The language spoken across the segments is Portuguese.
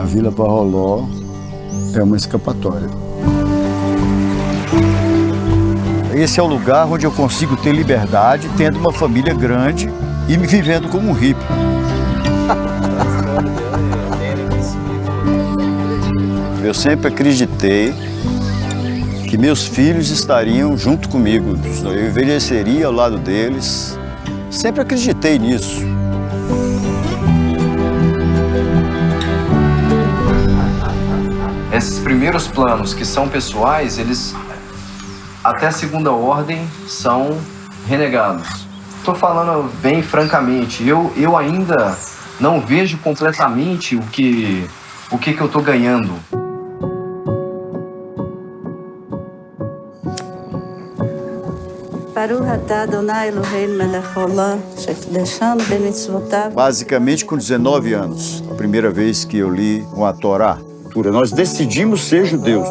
A Vila Barroló é uma escapatória. Esse é o lugar onde eu consigo ter liberdade, tendo uma família grande e me vivendo como um hippie. Eu sempre acreditei que meus filhos estariam junto comigo, eu envelheceria ao lado deles. Sempre acreditei nisso. Esses primeiros planos que são pessoais, eles até a segunda ordem são renegados. Estou falando bem francamente, eu, eu ainda não vejo completamente o que, o que, que eu estou ganhando. Basicamente com 19 anos, a primeira vez que eu li uma Torá Nós decidimos ser judeus.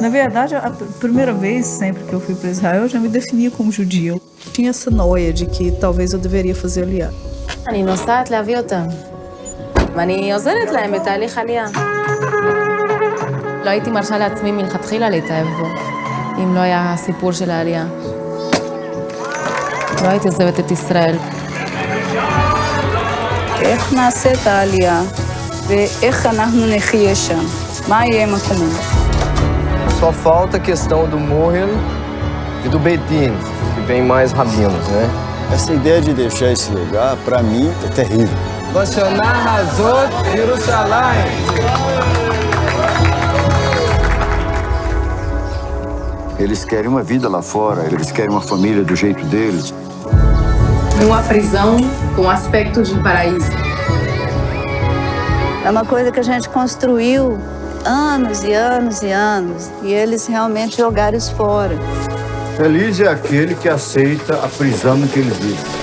Na verdade, a primeira vez sempre que eu fui para Israel, eu já me definia como judia. Tinha essa noia de que talvez eu deveria fazer aliá. אני נוסעת להביא אותם, ואני עוזרת להם בתהליך עלייה. לא הייתי מרשה לעצמי מלכתחילה להתאהב בו, אם לא היה הסיפור של העלייה. לא הייתי עוזבת את ישראל. איך נעשה את העלייה, ואיך אנחנו נחיה שם? מה יהיה מקומנו? Só falta a questão do Mohel e do Bedin, que vem mais rabinos, né? Essa ideia de deixar esse lugar, para mim, é terrível. Vashanar Hazot Yerushalayim. Eles querem uma vida lá fora, eles querem uma família do jeito deles. Uma prisão com aspecto de paraíso. É uma coisa que a gente construiu anos e anos e anos, e eles realmente jogaram isso fora. Feliz é aquele que aceita a prisão em que ele vive.